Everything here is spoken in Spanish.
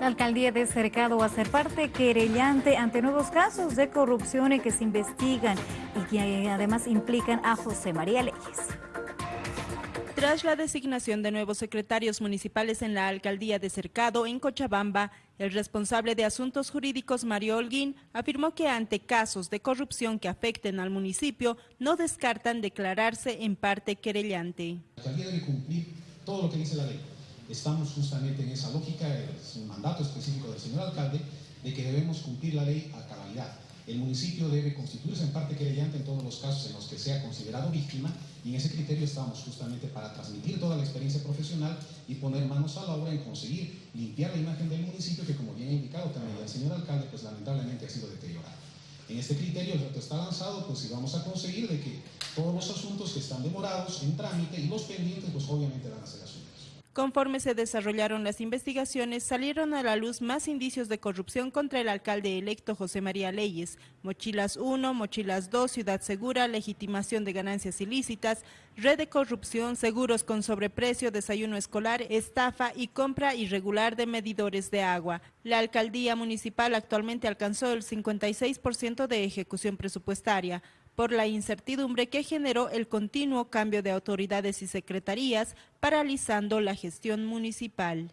La alcaldía de Cercado va a ser parte querellante ante nuevos casos de corrupción que se investigan y que además implican a José María Leyes. Tras la designación de nuevos secretarios municipales en la alcaldía de Cercado, en Cochabamba, el responsable de asuntos jurídicos, Mario Holguín, afirmó que ante casos de corrupción que afecten al municipio, no descartan declararse en parte querellante. La alcaldía debe cumplir todo lo que dice la ley. Estamos justamente en esa lógica, es mandato específico del señor alcalde, de que debemos cumplir la ley a cabalidad. El municipio debe constituirse en parte querellante en todos los casos en los que sea considerado víctima y en ese criterio estamos justamente para transmitir toda la experiencia profesional y poner manos a la obra en conseguir limpiar la imagen del municipio que como bien ha indicado también el señor alcalde pues lamentablemente ha sido deteriorado. En este criterio el reto está lanzado pues si vamos a conseguir de que todos los asuntos que están demorados en trámite y los pendientes pues obviamente van a ser asumidos. Conforme se desarrollaron las investigaciones, salieron a la luz más indicios de corrupción contra el alcalde electo José María Leyes. Mochilas 1, Mochilas 2, Ciudad Segura, legitimación de ganancias ilícitas, red de corrupción, seguros con sobreprecio, desayuno escolar, estafa y compra irregular de medidores de agua. La alcaldía municipal actualmente alcanzó el 56% de ejecución presupuestaria por la incertidumbre que generó el continuo cambio de autoridades y secretarías, paralizando la gestión municipal.